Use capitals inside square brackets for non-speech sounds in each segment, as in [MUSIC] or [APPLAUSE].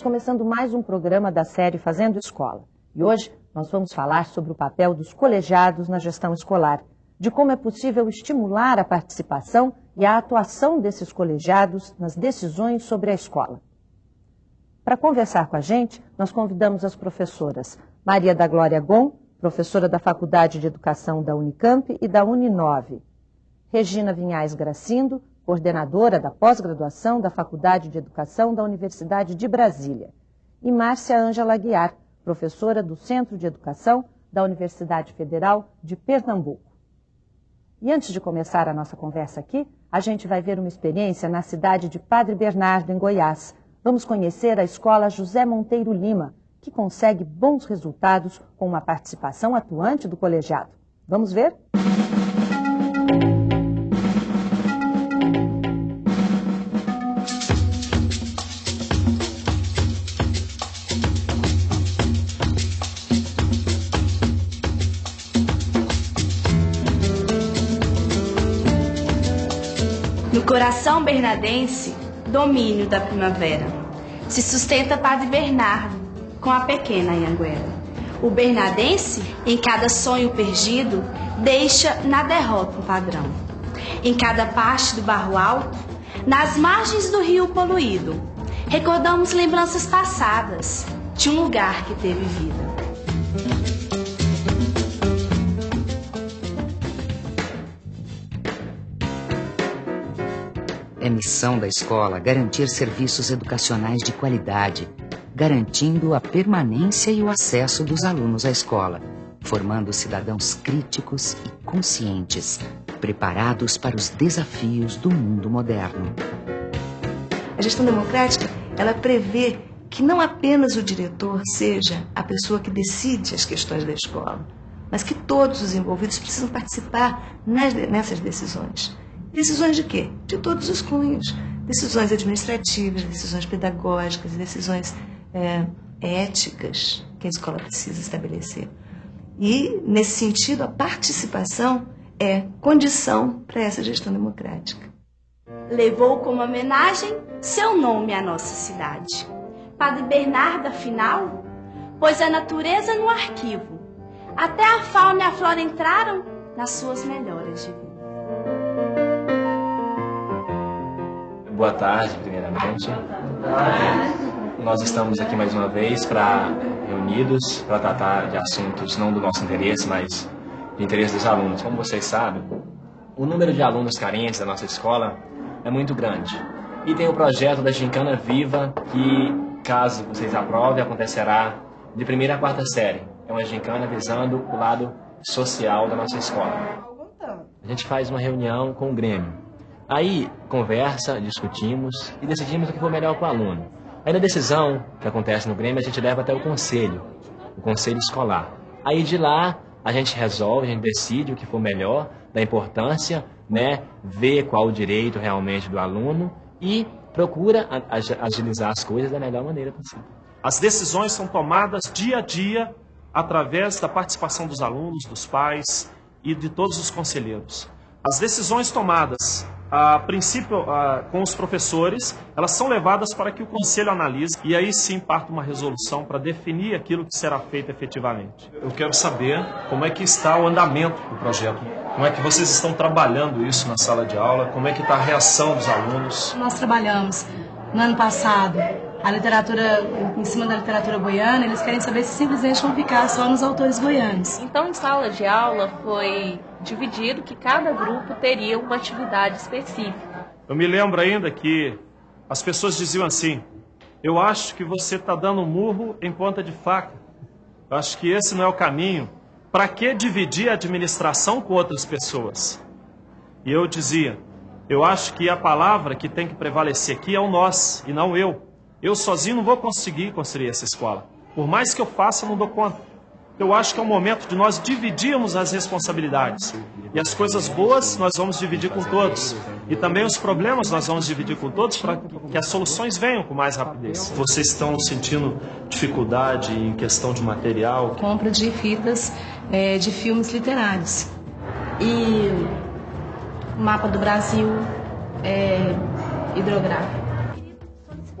Estamos começando mais um programa da série Fazendo Escola. E hoje nós vamos falar sobre o papel dos colegiados na gestão escolar, de como é possível estimular a participação e a atuação desses colegiados nas decisões sobre a escola. Para conversar com a gente, nós convidamos as professoras Maria da Glória Gon, professora da Faculdade de Educação da Unicamp e da Uninove, Regina Vinhais Gracindo, coordenadora da pós-graduação da Faculdade de Educação da Universidade de Brasília, e Márcia Ângela Guiar, professora do Centro de Educação da Universidade Federal de Pernambuco. E antes de começar a nossa conversa aqui, a gente vai ver uma experiência na cidade de Padre Bernardo, em Goiás. Vamos conhecer a escola José Monteiro Lima, que consegue bons resultados com uma participação atuante do colegiado. Vamos ver? No coração bernadense, domínio da primavera. Se sustenta Padre Bernardo com a pequena Anhanguera. O bernadense, em cada sonho perdido, deixa na derrota um padrão. Em cada parte do barro alto, nas margens do rio poluído, recordamos lembranças passadas de um lugar que teve vida. Missão da escola garantir serviços educacionais de qualidade, garantindo a permanência e o acesso dos alunos à escola, formando cidadãos críticos e conscientes, preparados para os desafios do mundo moderno. A gestão democrática, ela prevê que não apenas o diretor seja a pessoa que decide as questões da escola, mas que todos os envolvidos precisam participar nas, nessas decisões. Decisões de quê? De todos os cunhos. Decisões administrativas, decisões pedagógicas, decisões é, éticas que a escola precisa estabelecer. E, nesse sentido, a participação é condição para essa gestão democrática. Levou como homenagem seu nome à nossa cidade. Padre Bernardo, afinal, pôs a natureza no arquivo. Até a fauna e a flora entraram nas suas melhoras de vida. Boa tarde, primeiramente. Nós estamos aqui mais uma vez para reunidos para tratar de assuntos não do nosso interesse, mas de interesse dos alunos. Como vocês sabem, o número de alunos carentes da nossa escola é muito grande. E tem o projeto da Gincana Viva, que, caso vocês aprovem, acontecerá de primeira a quarta série. É uma gincana visando o lado social da nossa escola. A gente faz uma reunião com o Grêmio Aí conversa, discutimos e decidimos o que for melhor para o aluno. Aí na decisão que acontece no Grêmio, a gente leva até o conselho, o conselho escolar. Aí de lá a gente resolve, a gente decide o que for melhor, da importância, né, ver qual o direito realmente do aluno e procura agilizar as coisas da melhor maneira possível. As decisões são tomadas dia a dia através da participação dos alunos, dos pais e de todos os conselheiros. As decisões tomadas a princípio, a, com os professores, elas são levadas para que o conselho analise e aí sim parte uma resolução para definir aquilo que será feito efetivamente. Eu quero saber como é que está o andamento do projeto. Como é que vocês estão trabalhando isso na sala de aula? Como é que está a reação dos alunos? Nós trabalhamos no ano passado a literatura, em cima da literatura goiana, eles querem saber se simplesmente vão ficar só nos autores goianos. Então, em sala de aula foi dividido que cada grupo teria uma atividade específica. Eu me lembro ainda que as pessoas diziam assim: Eu acho que você está dando um murro em ponta de faca. Eu acho que esse não é o caminho. Para que dividir a administração com outras pessoas? E eu dizia: Eu acho que a palavra que tem que prevalecer aqui é o nós e não eu. Eu sozinho não vou conseguir construir essa escola. Por mais que eu faça, não dou conta eu acho que é o momento de nós dividirmos as responsabilidades. E as coisas boas nós vamos dividir com todos. E também os problemas nós vamos dividir com todos para que as soluções venham com mais rapidez. Vocês estão sentindo dificuldade em questão de material? Compra de fitas é, de filmes literários. E mapa do Brasil é, hidrográfico.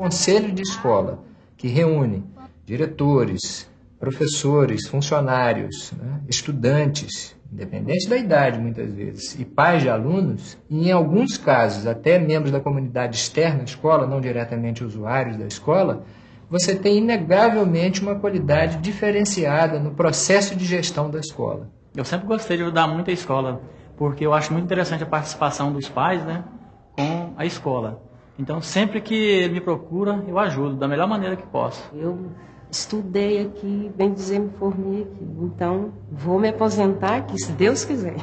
Conselho de escola, que reúne diretores, professores, funcionários, né, estudantes, independente da idade muitas vezes, e pais de alunos, e em alguns casos até membros da comunidade externa à escola, não diretamente usuários da escola, você tem inegavelmente uma qualidade diferenciada no processo de gestão da escola. Eu sempre gostei de ajudar muito a escola, porque eu acho muito interessante a participação dos pais né, com a escola. Então, sempre que ele me procura, eu ajudo da melhor maneira que posso. Eu estudei aqui, bem dizer, me formei aqui. Então, vou me aposentar aqui, se Deus quiser.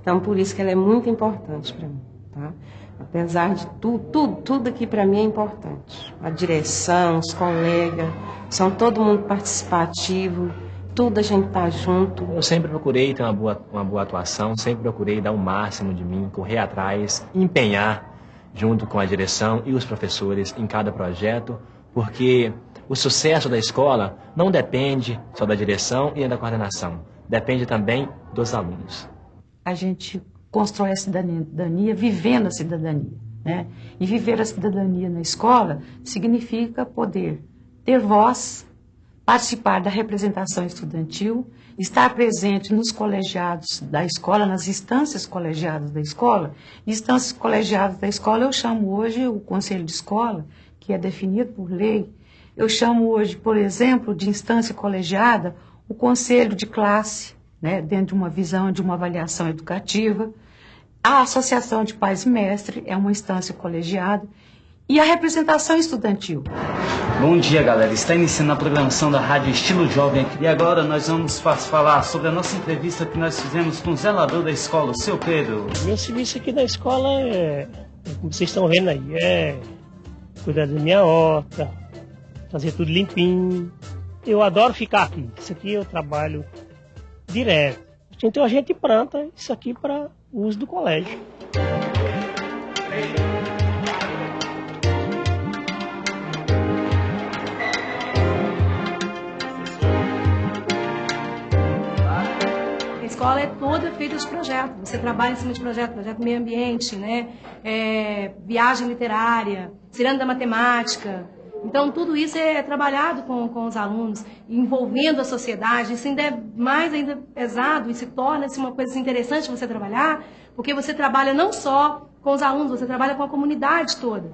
Então, por isso que ela é muito importante para mim, tá? Apesar de tudo, tudo, tudo aqui para mim é importante. A direção, os colegas, são todo mundo participativo, tudo a gente tá junto. Eu sempre procurei ter uma boa, uma boa atuação, sempre procurei dar o máximo de mim, correr atrás, empenhar junto com a direção e os professores em cada projeto, porque o sucesso da escola não depende só da direção e da coordenação, depende também dos alunos. A gente constrói a cidadania vivendo a cidadania. Né? E viver a cidadania na escola significa poder ter voz, participar da representação estudantil, estar presente nos colegiados da escola, nas instâncias colegiadas da escola. Instâncias colegiadas da escola eu chamo hoje o conselho de escola, que é definido por lei. Eu chamo hoje, por exemplo, de instância colegiada, o conselho de classe, né, dentro de uma visão de uma avaliação educativa. A Associação de Pais e é uma instância colegiada e a representação estudantil. Bom dia, galera. Está iniciando a programação da Rádio Estilo Jovem e agora nós vamos falar sobre a nossa entrevista que nós fizemos com o zelador da escola, o seu Pedro. Meu serviço aqui da escola é, como vocês estão vendo aí, é cuidar da minha horta, fazer tudo limpinho. Eu adoro ficar aqui. Isso aqui eu trabalho direto. Então a gente planta isso aqui para uso do colégio. Escola é toda feita de projeto. Você trabalha em cima de projeto, projeto meio ambiente, né? É, viagem literária, ciranda da matemática. Então, tudo isso é trabalhado com, com os alunos, envolvendo a sociedade. Isso ainda é mais ainda pesado e se torna-se uma coisa interessante você trabalhar, porque você trabalha não só com os alunos, você trabalha com a comunidade toda.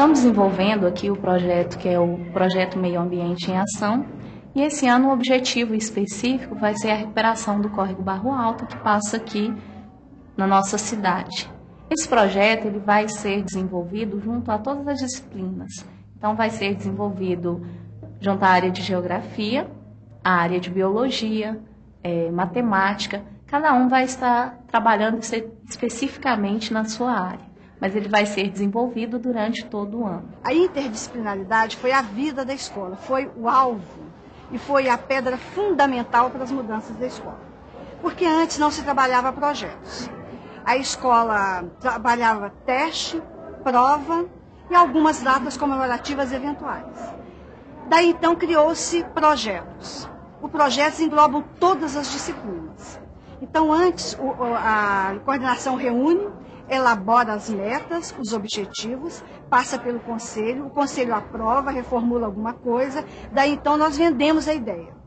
Estamos desenvolvendo aqui o projeto que é o Projeto Meio Ambiente em Ação. E esse ano o objetivo específico vai ser a recuperação do córrego Barro Alto, que passa aqui na nossa cidade. Esse projeto ele vai ser desenvolvido junto a todas as disciplinas. Então, vai ser desenvolvido junto à área de geografia, a área de biologia, é, matemática. Cada um vai estar trabalhando especificamente na sua área mas ele vai ser desenvolvido durante todo o ano. A interdisciplinaridade foi a vida da escola, foi o alvo e foi a pedra fundamental para as mudanças da escola. Porque antes não se trabalhava projetos. A escola trabalhava teste, prova e algumas datas comemorativas eventuais. Daí então criou-se projetos. Os projetos englobam todas as disciplinas. Então antes a coordenação reúne elabora as metas, os objetivos, passa pelo conselho, o conselho aprova, reformula alguma coisa, daí então nós vendemos a ideia.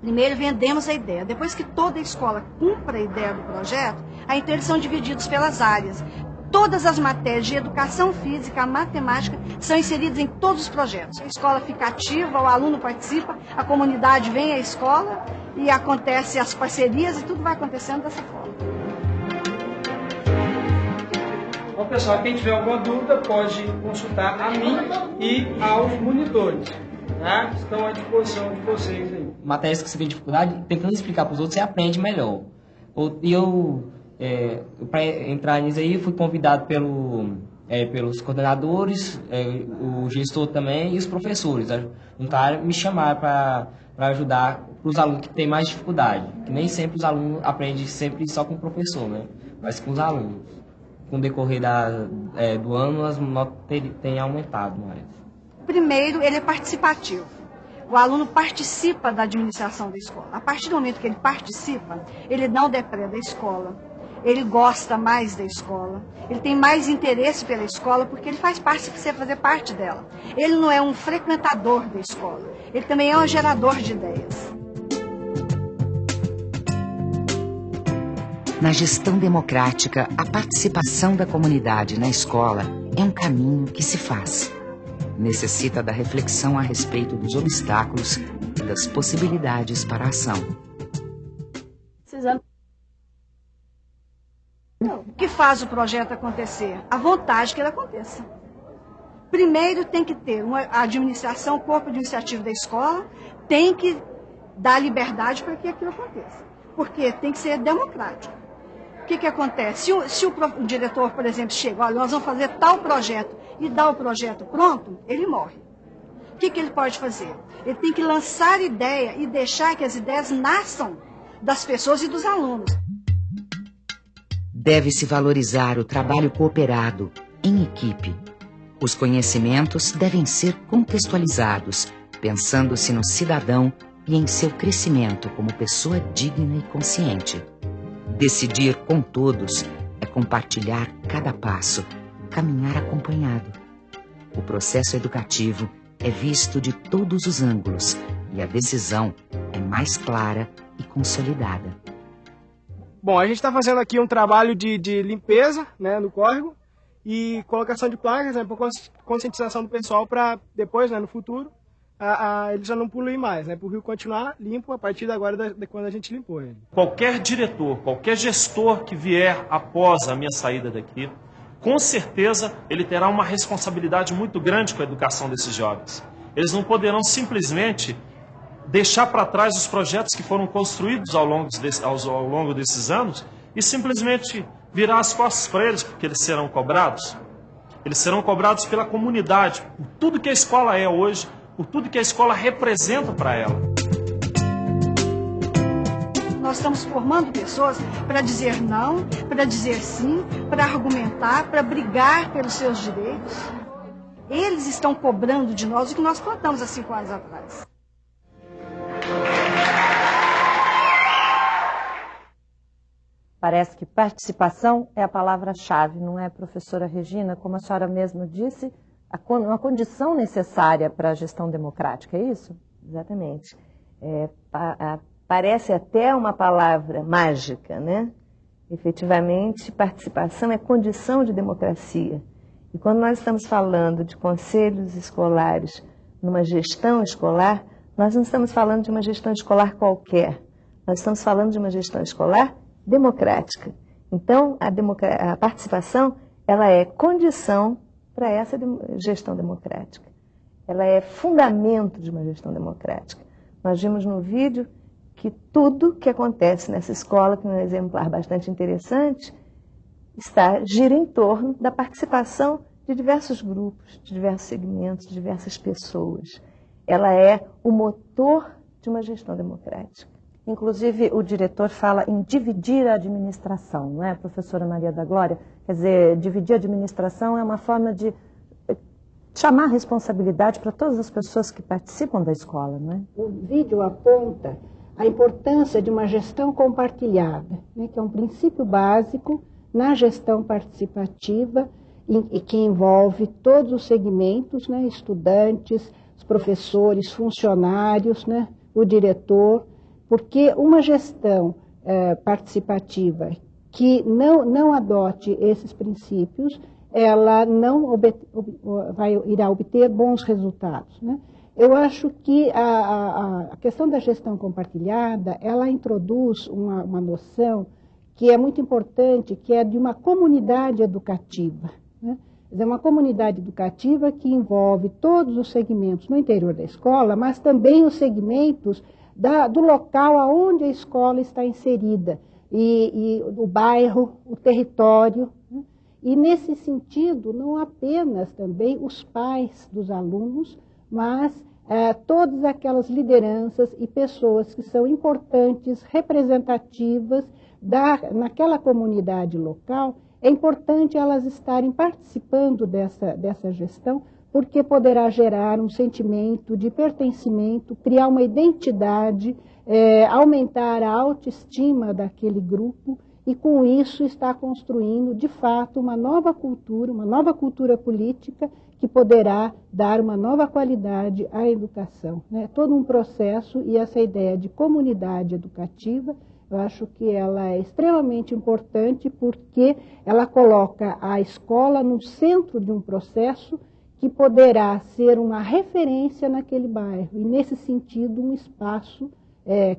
Primeiro vendemos a ideia. Depois que toda a escola cumpra a ideia do projeto, aí então eles são divididos pelas áreas. Todas as matérias de educação física, matemática, são inseridas em todos os projetos. A escola fica ativa, o aluno participa, a comunidade vem à escola e acontece as parcerias e tudo vai acontecendo dessa forma. Então, pessoal, quem tiver alguma dúvida pode consultar a mim e aos monitores. Tá? Estão à disposição de vocês aí. Matérias que você tem dificuldade, tentando explicar para os outros, você aprende melhor. E eu, é, para entrar nisso aí, fui convidado pelo, é, pelos coordenadores, é, o gestor também e os professores. Um cara me chamaram para ajudar os alunos que têm mais dificuldade. Que nem sempre os alunos aprendem sempre só com o professor, né? Mas com os alunos com o decorrer da, é, do ano, as notas têm aumentado mais. Primeiro, ele é participativo. O aluno participa da administração da escola. A partir do momento que ele participa, ele não depreda a escola. Ele gosta mais da escola. Ele tem mais interesse pela escola porque ele faz parte, precisa fazer parte dela. Ele não é um frequentador da escola. Ele também é um gerador de ideias. Na gestão democrática, a participação da comunidade na escola é um caminho que se faz. Necessita da reflexão a respeito dos obstáculos e das possibilidades para a ação. O que faz o projeto acontecer? A vontade que ele aconteça. Primeiro tem que ter uma administração, o corpo administrativo da escola tem que dar liberdade para que aquilo aconteça. Porque tem que ser democrático que, que acontece? Se, o, se o, o, diretor, por exemplo, chega, olha, nós vamos fazer tal projeto e dá o projeto pronto, ele morre. O que, que ele pode fazer? Ele tem que lançar ideia e deixar que as ideias nasçam das pessoas e dos alunos. Deve-se valorizar o trabalho cooperado, em equipe. Os conhecimentos devem ser contextualizados, pensando-se no cidadão e em seu crescimento como pessoa digna e consciente. Decidir com todos é compartilhar cada passo, caminhar acompanhado. O processo educativo é visto de todos os ângulos e a decisão é mais clara e consolidada. Bom, a gente está fazendo aqui um trabalho de, de limpeza né, no córrego e colocação de placas né, por conscientização do pessoal para depois, né, no futuro, a, a, ele já não poluir mais, né? Para o rio continuar limpo a partir de agora, da, de quando a gente limpou ele. Qualquer diretor, qualquer gestor que vier após a minha saída daqui, com certeza ele terá uma responsabilidade muito grande com a educação desses jovens. Eles não poderão simplesmente deixar para trás os projetos que foram construídos ao longo, desse, ao, ao longo desses anos e simplesmente virar as costas para eles, porque eles serão cobrados. Eles serão cobrados pela comunidade, por tudo que a escola é hoje, por tudo que a escola representa para ela. Nós estamos formando pessoas para dizer não, para dizer sim, para argumentar, para brigar pelos seus direitos. Eles estão cobrando de nós o que nós plantamos há cinco anos atrás. Parece que participação é a palavra-chave, não é, professora Regina? Como a senhora mesma disse, uma condição necessária para a gestão democrática, é isso? Exatamente. É, a, a, parece até uma palavra mágica, né? Efetivamente, participação é condição de democracia. E quando nós estamos falando de conselhos escolares numa gestão escolar, nós não estamos falando de uma gestão escolar qualquer. Nós estamos falando de uma gestão escolar democrática. Então, a, a participação ela é condição para essa gestão democrática. Ela é fundamento de uma gestão democrática. Nós vimos no vídeo que tudo que acontece nessa escola, que é um exemplar bastante interessante, está gira em torno da participação de diversos grupos, de diversos segmentos, de diversas pessoas. Ela é o motor de uma gestão democrática. Inclusive, o diretor fala em dividir a administração, não é, professora Maria da Glória? Quer dizer, dividir a administração é uma forma de eh, chamar responsabilidade para todas as pessoas que participam da escola, não é? O vídeo aponta a importância de uma gestão compartilhada, né, que é um princípio básico na gestão participativa e que envolve todos os segmentos, né, estudantes, professores, funcionários, né, o diretor, porque uma gestão é, participativa que não, não adote esses princípios, ela não ob, vai, irá obter bons resultados. Né? Eu acho que a, a, a, questão da gestão compartilhada, ela introduz uma, uma noção que é muito importante, que é de uma comunidade educativa. Né? É uma comunidade educativa que envolve todos os segmentos no interior da escola, mas também os segmentos da, do local aonde a escola está inserida, e, e o bairro, o território. Né? E nesse sentido, não apenas também os pais dos alunos, mas é, todas aquelas lideranças e pessoas que são importantes, representativas da, naquela comunidade local, é importante elas estarem participando dessa, dessa gestão porque poderá gerar um sentimento de pertencimento, criar uma identidade, é, aumentar a autoestima daquele grupo e com isso está construindo de fato uma nova cultura, uma nova cultura política que poderá dar uma nova qualidade à educação. Né? Todo um processo e essa ideia de comunidade educativa, eu acho que ela é extremamente importante porque ela coloca a escola no centro de um processo que poderá ser uma referência naquele bairro e, nesse sentido, um espaço é,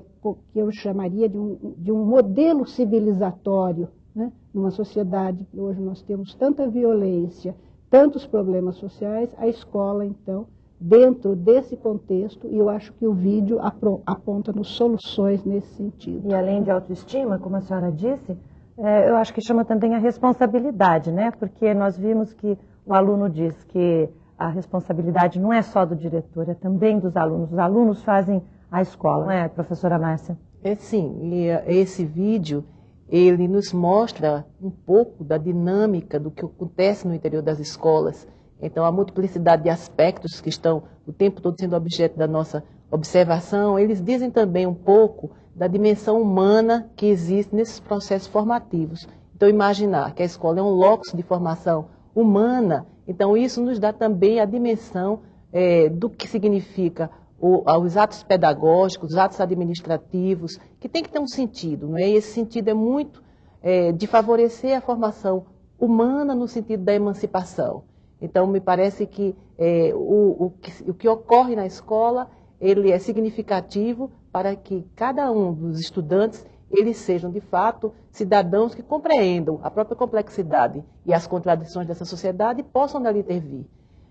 que eu chamaria de um, de um modelo civilizatório, né? numa sociedade que hoje nós temos tanta violência, tantos problemas sociais, a escola, então, dentro desse contexto, e eu acho que o vídeo aponta nos soluções nesse sentido. E além de autoestima, como a senhora disse, é, eu acho que chama também a responsabilidade, né? Porque nós vimos que o aluno diz que a responsabilidade não é só do diretor, é também dos alunos. Os alunos fazem a escola, não é, professora Márcia? É sim, e eh, esse vídeo ele nos mostra um pouco da dinâmica do que acontece no interior das escolas. Então, a multiplicidade de aspectos que estão o tempo todo sendo objeto da nossa observação, eles dizem também um pouco da dimensão humana que existe nesses processos formativos. Então, imaginar que a escola é um locus de formação humana, então isso nos dá também a dimensão é, do que significa o, os atos pedagógicos, os atos administrativos, que tem que ter um sentido, não é? E esse sentido é muito é, de favorecer a formação humana no sentido da emancipação. Então, me parece que, é, o, o, que o que ocorre na escola ele é significativo para que cada um dos estudantes eles sejam, de fato, cidadãos que compreendam a própria complexidade e as contradições dessa sociedade e possam dali intervir.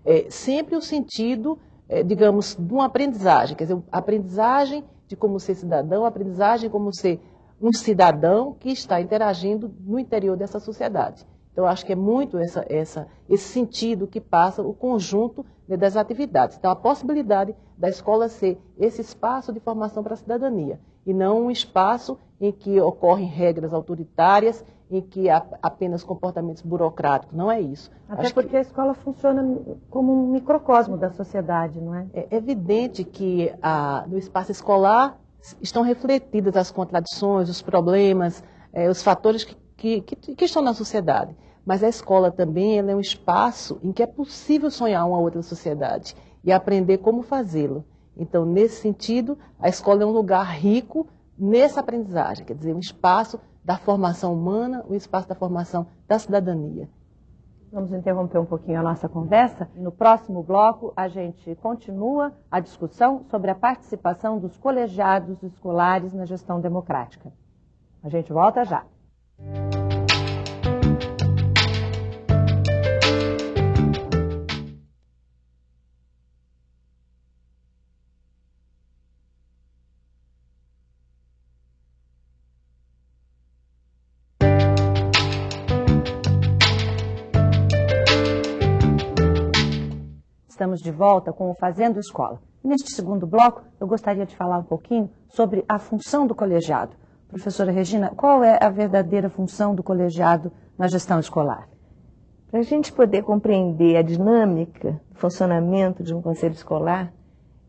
É, sempre o sentido é, digamos, de uma aprendizagem, quer dizer, aprendizagem de como ser cidadão, aprendizagem como ser um cidadão que está interagindo no interior dessa sociedade. Então, acho que é muito essa, essa, esse sentido que passa o conjunto né, das atividades. Então, a possibilidade da escola ser esse espaço de formação para a cidadania, e não um espaço em que ocorrem regras autoritárias em que há apenas comportamentos burocráticos. Não é isso. Até Acho porque que... a escola funciona como um microcosmo da sociedade, não é? É evidente que a, no espaço escolar estão refletidas as contradições, os problemas, é, os fatores que, que, que, que, estão na sociedade. Mas a escola também é um espaço em que é possível sonhar uma outra sociedade e aprender como fazê-lo. Então, nesse sentido, a escola é um lugar rico nessa aprendizagem, quer dizer, um espaço da formação humana, o espaço da formação da cidadania. Vamos interromper um pouquinho a nossa conversa. No próximo bloco, a gente continua a discussão sobre a participação dos colegiados escolares na gestão democrática. A gente volta já. Estamos de volta com o Fazendo Escola. Neste segundo bloco, eu gostaria de falar um pouquinho sobre a função do colegiado. Professora Regina, qual é a verdadeira função do colegiado na gestão escolar? Para a gente poder compreender a dinâmica, o funcionamento de um conselho escolar,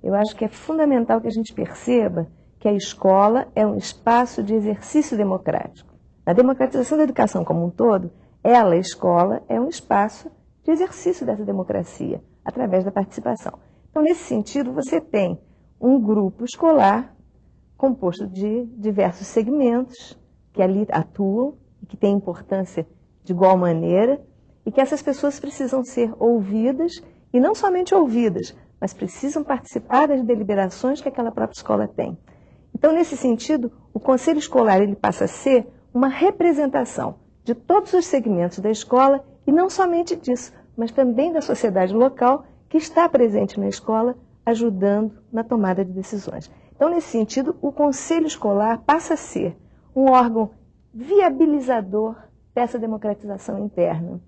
eu acho que é fundamental que a gente perceba que a escola é um espaço de exercício democrático. A democratização da educação como um todo, ela, a escola, é um espaço de exercício dessa democracia através da participação. Então, nesse sentido, você tem um grupo escolar composto de diversos segmentos que ali atuam e que têm importância de igual maneira e que essas pessoas precisam ser ouvidas e não somente ouvidas, mas precisam participar das deliberações que aquela própria escola tem. Então, nesse sentido, o conselho escolar ele passa a ser uma representação de todos os segmentos da escola e não somente disso, mas também da sociedade local que está presente na escola, ajudando na tomada de decisões. Então, nesse sentido, o conselho escolar passa a ser um órgão viabilizador dessa democratização interna.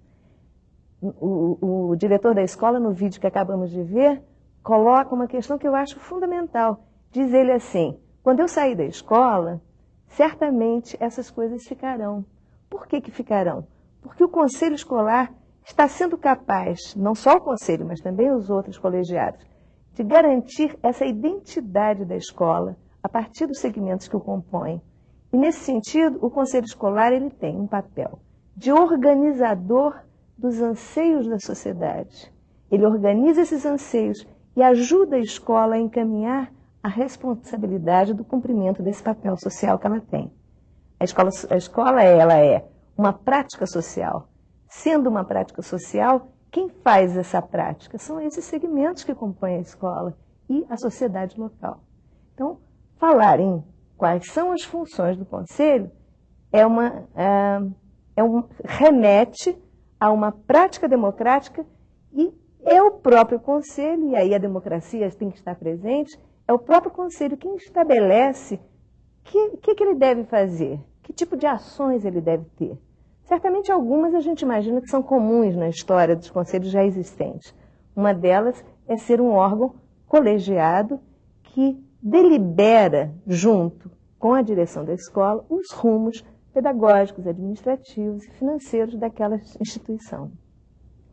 O, o, o, diretor da escola, no vídeo que acabamos de ver, coloca uma questão que eu acho fundamental. Diz ele assim: quando eu sair da escola, certamente essas coisas ficarão. Por que, que ficarão? Porque o conselho escolar está sendo capaz, não só o conselho, mas também os outros colegiados, de garantir essa identidade da escola a partir dos segmentos que o compõem. E nesse sentido, o conselho escolar ele tem um papel de organizador dos anseios da sociedade. Ele organiza esses anseios e ajuda a escola a encaminhar a responsabilidade do cumprimento desse papel social que ela tem. A escola, a escola ela é uma prática social. Sendo uma prática social, quem faz essa prática? São esses segmentos que compõem a escola e a sociedade local. Então, falar em quais são as funções do conselho é uma, é, é um, remete a uma prática democrática e é o próprio conselho, e aí a democracia tem que estar presente, é o próprio conselho quem estabelece o que, que, que ele deve fazer, que tipo de ações ele deve ter. Certamente algumas a gente imagina que são comuns na história dos conselhos já existentes. Uma delas é ser um órgão colegiado que delibera junto com a direção da escola os rumos pedagógicos, administrativos e financeiros daquela instituição.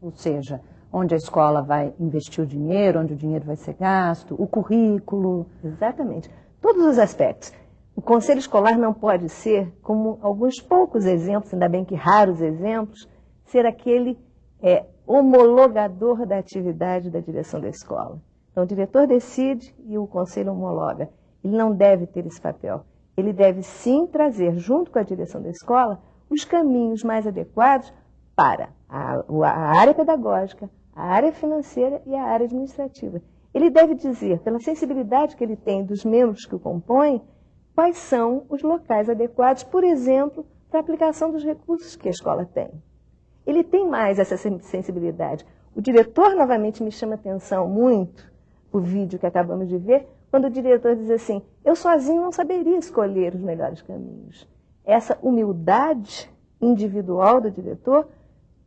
Ou seja, onde a escola vai investir o dinheiro, onde o dinheiro vai ser gasto, o currículo. Exatamente. Todos os aspectos. O conselho escolar não pode ser, como alguns poucos exemplos, ainda bem que raros exemplos, ser aquele é, homologador da atividade da direção da escola. Então, o diretor decide e o conselho homologa. Ele não deve ter esse papel. Ele deve sim trazer, junto com a direção da escola, os caminhos mais adequados para a, a área pedagógica, a área financeira e a área administrativa. Ele deve dizer, pela sensibilidade que ele tem dos membros que o compõem, quais são os locais adequados, por exemplo, para a aplicação dos recursos que a escola tem. Ele tem mais essa sensibilidade. O diretor, novamente, me chama atenção muito, o vídeo que acabamos de ver, quando o diretor diz assim, eu sozinho não saberia escolher os melhores caminhos. Essa humildade individual do diretor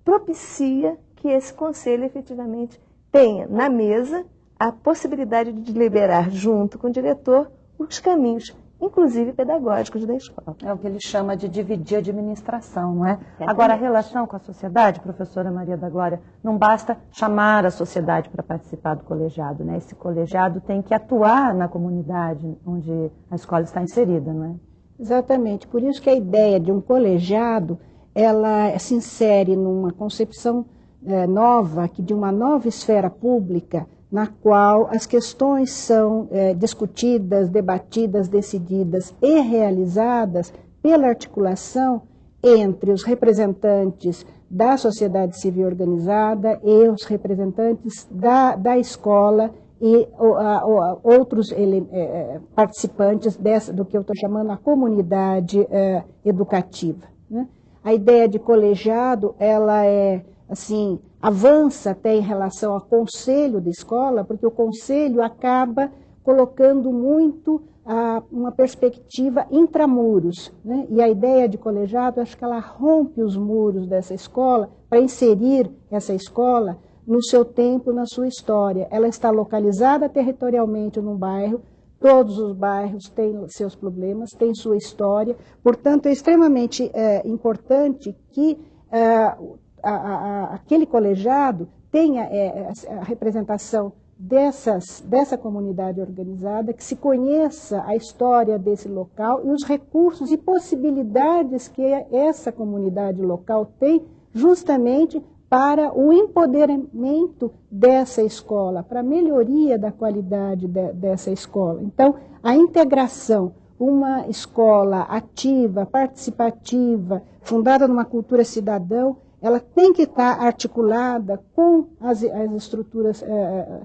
propicia que esse conselho efetivamente tenha na mesa a possibilidade de deliberar junto com o diretor os caminhos, inclusive pedagógicos da escola. É o que ele chama de dividir a administração, não é? Agora, a relação com a sociedade, professora Maria da Glória, não basta chamar a sociedade para participar do colegiado, né? Esse colegiado tem que atuar na comunidade onde a escola está inserida, não é? Exatamente. Por isso que a ideia de um colegiado, ela se insere numa concepção é, nova, que de uma nova esfera pública, na qual as questões são é, discutidas, debatidas, decididas e realizadas pela articulação entre os representantes da sociedade civil organizada e os representantes da, da escola e o, a, o, outros ele, é, participantes dessa, do que eu estou chamando a comunidade é, educativa. Né? A ideia de colegiado, ela é assim, avança até em relação ao conselho da escola, porque o conselho acaba colocando muito ah, uma perspectiva intramuros. Né? E a ideia de colegiado, acho que ela rompe os muros dessa escola para inserir essa escola no seu tempo, na sua história. Ela está localizada territorialmente num bairro, todos os bairros têm seus problemas, têm sua história, portanto é extremamente é, importante que é, a, a, aquele colegiado tenha é, a representação dessas, dessa comunidade organizada, que se conheça a história desse local e os recursos e possibilidades que essa comunidade local tem justamente para o empoderamento dessa escola, para a melhoria da qualidade de, dessa escola. Então, a integração, uma escola ativa, participativa, fundada numa cultura cidadão, ela tem que estar articulada com as, as estruturas é,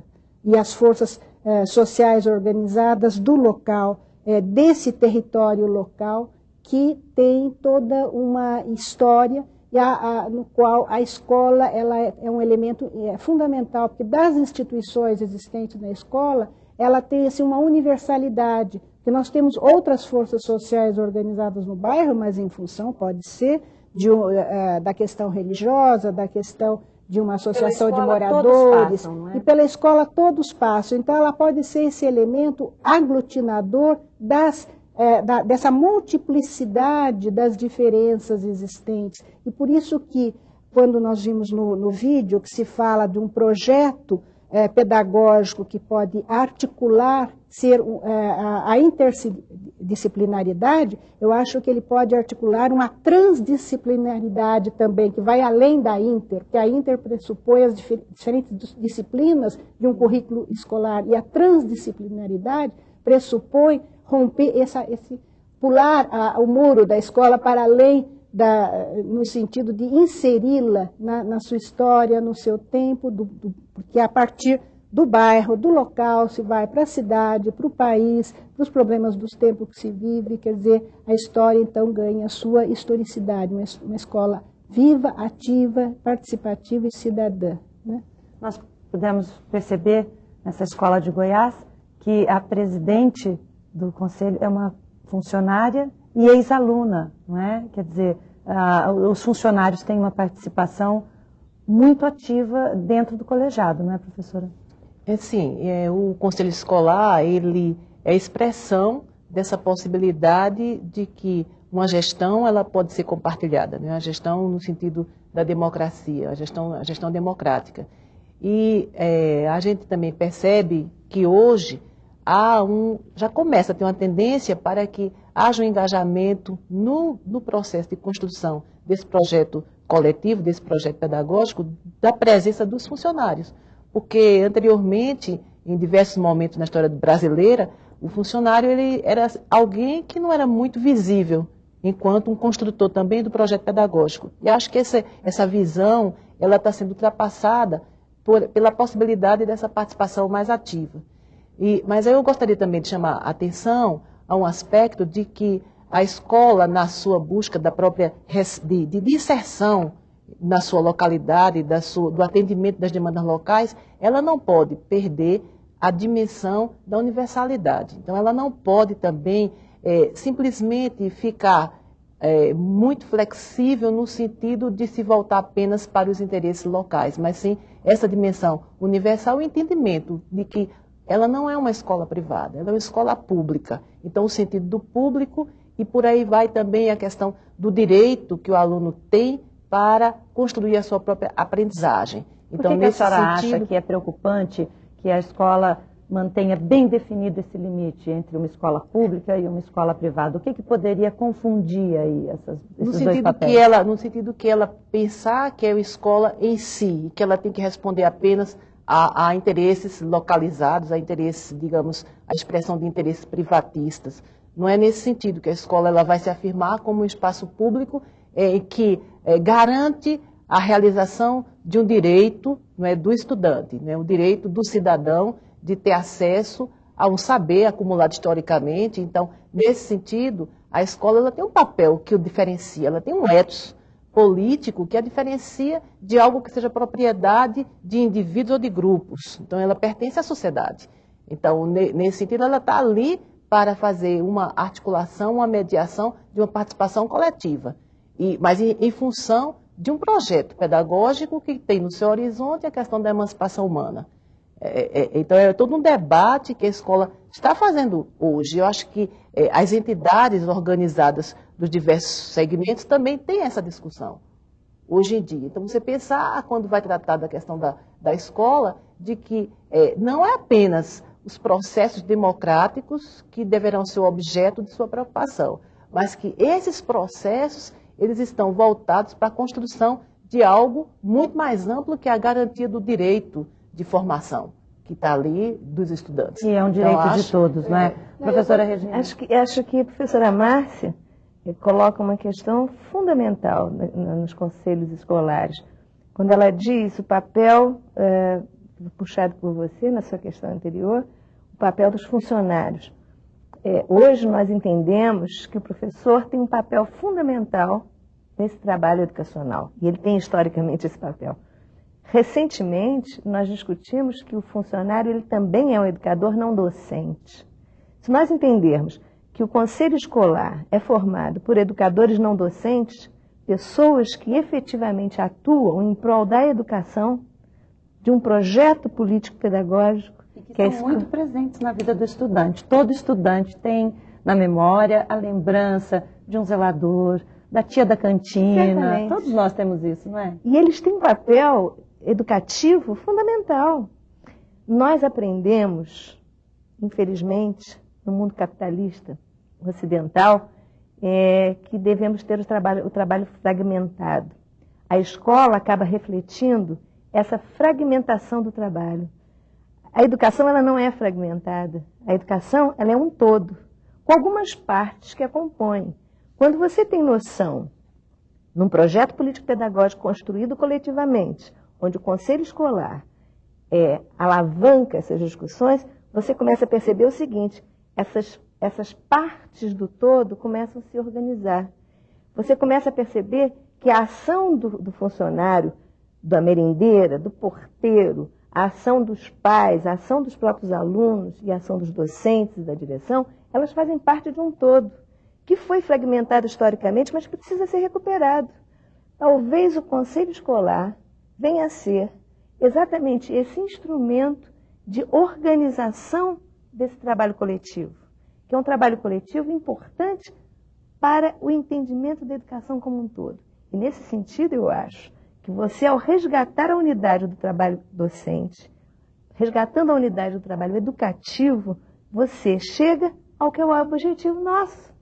e as forças é, sociais organizadas do local, desse território local, que tem toda uma história e a, a, no qual a escola ela é, é um elemento é, fundamental, porque das instituições existentes na escola, ela tem assim, uma universalidade, que nós temos outras forças sociais organizadas no bairro, mas em função, pode ser, de, uh, da questão religiosa, da questão de uma associação de moradores, passam, é? e pela escola todos passam. Então, ela pode ser esse elemento aglutinador das, é, da, dessa multiplicidade das diferenças existentes. E por isso que quando nós vimos no, no vídeo que se fala de um projeto é, pedagógico que pode articular ser é, a, a interdisciplinaridade, eu acho que ele pode articular uma transdisciplinaridade também, que vai além da inter, que a inter pressupõe as difer diferentes disciplinas de um currículo escolar, e a transdisciplinaridade pressupõe romper essa, esse pular a, o muro da escola para além da, no sentido de inseri-la na, na, sua história, no seu tempo, do, do, porque a partir do bairro, do local, se vai para a cidade, para o país, para os problemas dos tempos que se vive, quer dizer, a história então ganha sua historicidade, uma, uma escola viva, ativa, participativa e cidadã. Né? Nós pudemos perceber nessa escola de Goiás que a presidente do conselho é uma funcionária e ex-aluna, não é? Quer dizer, os funcionários têm uma participação muito ativa dentro do colegiado, não é, professora? É sim, é, o conselho escolar, ele é a expressão dessa possibilidade de que uma gestão ela pode ser compartilhada, né? a gestão no sentido da democracia, a gestão, a gestão democrática. E é, a gente também percebe que hoje há um, já começa a ter uma tendência para que haja um engajamento no, no processo de construção desse projeto coletivo, desse projeto pedagógico, da presença dos funcionários. Porque anteriormente, em diversos momentos na história brasileira, o funcionário ele era alguém que não era muito visível, enquanto um construtor também do projeto pedagógico. E acho que essa, essa visão ela está sendo ultrapassada por, pela possibilidade dessa participação mais ativa. E, mas eu gostaria também de chamar a atenção a um aspecto de que a escola, na sua busca da própria de, de na sua localidade, da sua, do atendimento das demandas locais, ela não pode perder a dimensão da universalidade. Então, ela não pode também é, simplesmente ficar é, muito flexível no sentido de se voltar apenas para os interesses locais, mas sim essa dimensão universal e entendimento de que ela não é uma escola privada, ela é uma escola pública. Então, o sentido do público e por aí vai também a questão do direito que o aluno tem para construir a sua própria aprendizagem. Então, por que, que a senhora sentido... acha que é preocupante que a escola mantenha bem definido esse limite entre uma escola pública e uma escola privada? O que, que poderia confundir aí essas, esses no sentido dois papéis? Que ela, no sentido que ela pensar que é uma escola em si, que ela tem que responder apenas a, a interesses localizados, a interesses, digamos, a expressão de interesses privatistas. Não é nesse sentido que a escola ela vai se afirmar como um espaço público é, que é, garante a realização de um direito não é, do estudante, né, o direito do cidadão de ter acesso a um saber acumulado historicamente. Então, nesse sentido, a escola ela tem um papel que o diferencia, ela tem um ethos político que a diferencia de algo que seja propriedade de indivíduos ou de grupos. Então, ela pertence à sociedade. Então, nesse sentido, ela está ali para fazer uma articulação, uma mediação de uma participação coletiva. E, mas em, em função de um projeto pedagógico que tem no seu horizonte a questão da emancipação humana. É, é, então, é todo um debate que a escola está fazendo hoje. Eu acho que é, as entidades organizadas dos diversos segmentos também têm essa discussão hoje em dia. Então, você pensar, quando vai tratar da questão da, da escola, de que é, não é apenas os processos democráticos que deverão ser o objeto de sua preocupação, mas que esses processos eles estão voltados para a construção de algo muito mais amplo que a garantia do direito de formação que está ali dos estudantes. E é um direito então, acho, de todos, não é? é professora Regina. Acho que, acho que a professora Márcia coloca uma questão fundamental nos conselhos escolares. Quando ela diz o papel, é, puxado por você na sua questão anterior, o papel dos funcionários. É, hoje nós entendemos que o professor tem um papel fundamental nesse trabalho educacional, e ele tem historicamente esse papel. Recentemente, nós discutimos que o funcionário ele também é um educador não docente. Se nós entendermos que o conselho escolar é formado por educadores não docentes, pessoas que efetivamente atuam em prol da educação, de um projeto político-pedagógico. E que, que é muito presentes na vida do estudante. Todo estudante tem na memória a lembrança de um zelador, da tia da cantina. Certamente. Todos nós temos isso, não é? E eles têm um papel educativo fundamental. Nós aprendemos, infelizmente, no mundo capitalista ocidental, é, que devemos ter o trabalho, o trabalho fragmentado. A escola acaba refletindo essa fragmentação do trabalho. A educação ela não é fragmentada. A educação ela é um todo, com algumas partes que a compõem. Quando você tem noção, num projeto político-pedagógico construído coletivamente, onde o conselho escolar é, alavanca essas discussões, você começa a perceber o seguinte: essas, essas partes do todo começam a se organizar. Você começa a perceber que a ação do, do funcionário, da merendeira, do porteiro, a ação dos pais, a ação dos próprios alunos e a ação dos docentes e da direção, elas fazem parte de um todo, que foi fragmentado historicamente, mas que precisa ser recuperado. Talvez o conselho escolar venha a ser exatamente esse instrumento de organização desse trabalho coletivo, que é um trabalho coletivo importante para o entendimento da educação como um todo. E nesse sentido, eu acho que você, ao resgatar a unidade do trabalho docente, resgatando a unidade do trabalho educativo, você chega ao que é o objetivo nosso,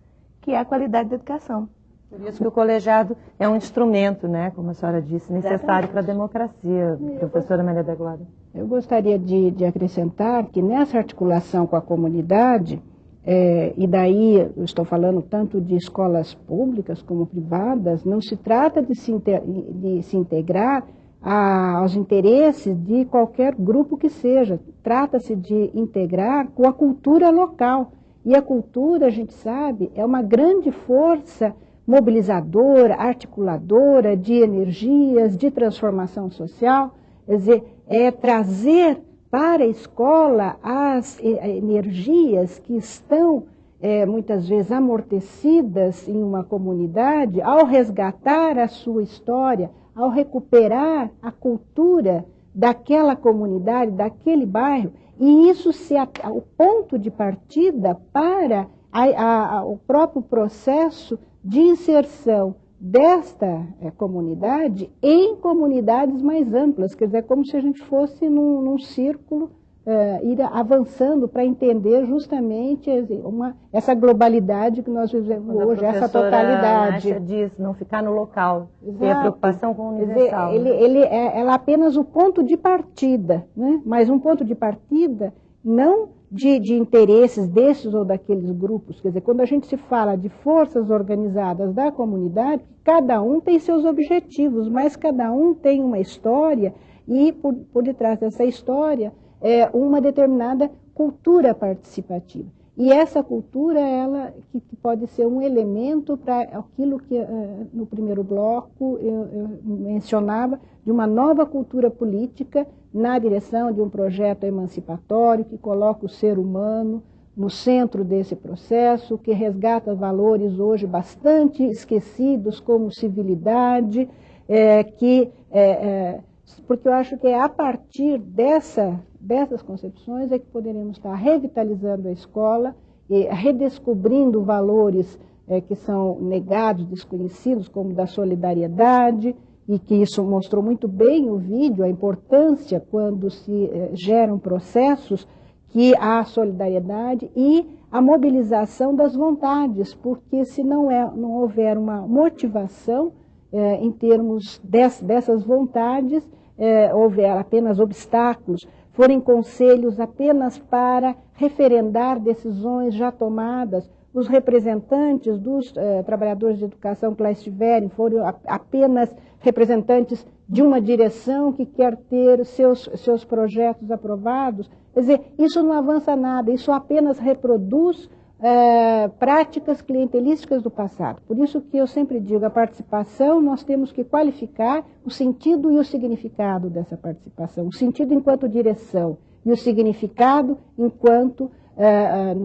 que é a qualidade da educação. Por isso que o colegiado é um instrumento, né, como a senhora disse, necessário para a democracia, professora Maria da Glória. Eu gostaria de, de acrescentar que nessa articulação com a comunidade, é, e daí estou falando tanto de escolas públicas como privadas, não se trata de se, inter, de se integrar a, aos interesses de qualquer grupo que seja, trata-se de integrar com a cultura local. E a cultura, a gente sabe, é uma grande força mobilizadora, articuladora de energias, de transformação social, quer dizer, é trazer para a escola as energias que estão é, muitas vezes amortecidas em uma comunidade, ao resgatar a sua história, ao recuperar a cultura daquela comunidade, daquele bairro, e isso ser o ponto de partida para a, a, o próprio processo de inserção desta é, comunidade em comunidades mais amplas, quer dizer, como se a gente fosse num, num círculo, é, ir avançando para entender justamente uma, essa globalidade que nós vivemos Quando hoje, essa totalidade. Nácia diz não ficar no local, ter a preocupação com o universal. Dizer, ele, né? ele é, ela é apenas o ponto de partida, né? mas um ponto de partida não de, de, interesses desses ou daqueles grupos. Quer dizer, quando a gente se fala de forças organizadas da comunidade, cada um tem seus objetivos, mas cada um tem uma história e por, por detrás dessa história é uma determinada cultura participativa. E essa cultura, ela que, pode ser um elemento para aquilo que uh, no primeiro bloco eu, eu mencionava, de uma nova cultura política na direção de um projeto emancipatório que coloca o ser humano no centro desse processo, que resgata valores hoje bastante esquecidos, como civilidade, é, que, é, é, porque eu acho que é a partir dessa, dessas concepções é que poderemos estar revitalizando a escola e redescobrindo valores é, que são negados, desconhecidos, como da solidariedade, e que isso mostrou muito bem o vídeo, a importância quando se eh, geram processos que há solidariedade e a mobilização das vontades, porque se não, é, não houver uma motivação eh, em termos des, dessas vontades, eh, houver apenas obstáculos, forem conselhos apenas para referendar decisões já tomadas, os representantes dos eh, trabalhadores de educação que lá estiverem foram a, apenas representantes de uma direção que quer ter seus, seus projetos aprovados. Quer dizer, isso não avança nada, isso apenas reproduz eh, práticas clientelísticas do passado. Por isso que eu sempre digo, a participação, nós temos que qualificar o sentido e o significado dessa participação. O sentido enquanto direção e o significado enquanto... Eh,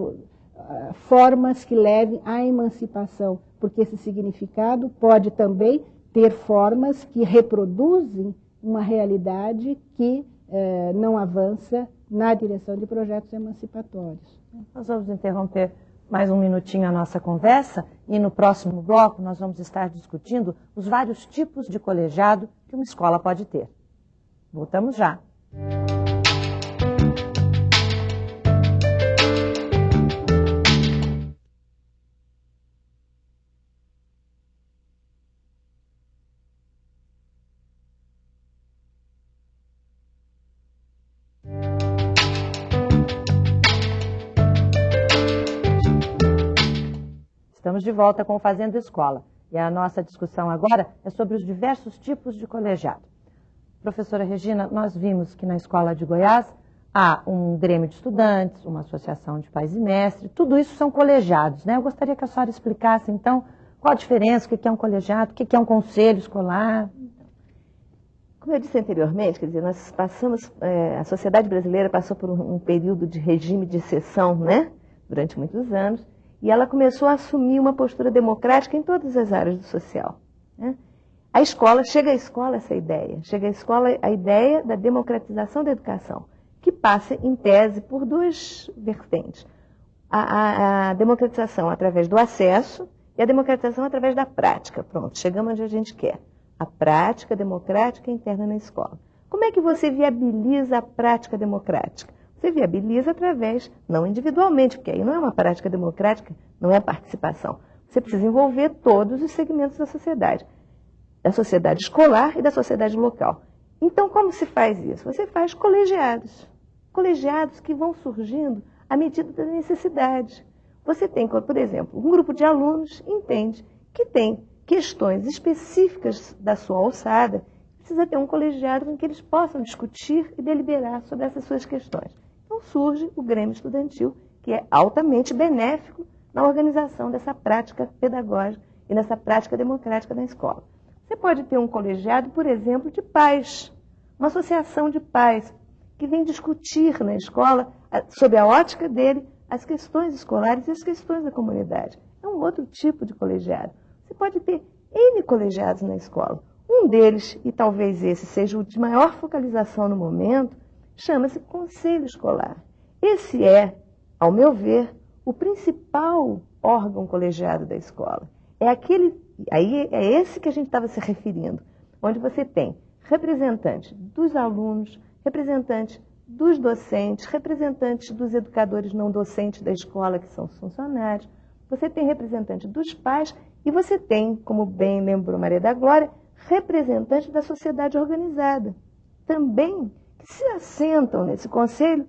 formas que levem à emancipação, porque esse significado pode também ter formas que reproduzem uma realidade que eh, não avança na direção de projetos emancipatórios. Nós vamos interromper mais um minutinho a nossa conversa e no próximo bloco nós vamos estar discutindo os vários tipos de colegiado que uma escola pode ter. Voltamos já. Estamos de volta com o Fazendo Escola. E a nossa discussão agora é sobre os diversos tipos de colegiado. Professora Regina, nós vimos que na escola de Goiás há um grêmio de estudantes, uma associação de pais e mestres, tudo isso são colegiados, né? Eu gostaria que a senhora explicasse, então, qual a diferença, o que é um colegiado, o que é um conselho escolar. Como eu disse anteriormente, quer dizer, nós passamos, é, a sociedade brasileira passou por um, um período de regime de exceção, né? Durante muitos anos. E ela começou a assumir uma postura democrática em todas as áreas do social. Né? A escola, chega à escola essa ideia, chega à escola a ideia da democratização da educação, que passa, em tese, por duas vertentes. A, a, a democratização através do acesso e a democratização através da prática. Pronto, chegamos onde a gente quer. A prática democrática interna na escola. Como é que você viabiliza a prática democrática? Você viabiliza através, não individualmente, porque aí não é uma prática democrática, não é participação. Você precisa envolver todos os segmentos da sociedade, da sociedade escolar e da sociedade local. Então, como se faz isso? Você faz colegiados, colegiados que vão surgindo à medida da necessidade. Você tem, por exemplo, um grupo de alunos entende que tem questões específicas da sua alçada, precisa ter um colegiado em que eles possam discutir e deliberar sobre essas suas questões. Surge o Grêmio Estudantil, que é altamente benéfico na organização dessa prática pedagógica e nessa prática democrática da escola. Você pode ter um colegiado, por exemplo, de pais, uma associação de pais, que vem discutir na escola, sob a ótica dele, as questões escolares e as questões da comunidade. É um outro tipo de colegiado. Você pode ter N colegiados na escola. Um deles, e talvez esse seja o de maior focalização no momento, chama-se conselho escolar. Esse é, ao meu ver, o principal órgão colegiado da escola. É aquele, aí é esse que a gente estava se referindo, onde você tem representantes dos alunos, representantes dos docentes, representantes dos educadores não docentes da escola, que são os funcionários, você tem representantes dos pais e você tem, como bem lembrou Maria da Glória, representantes da sociedade organizada. Também se assentam nesse conselho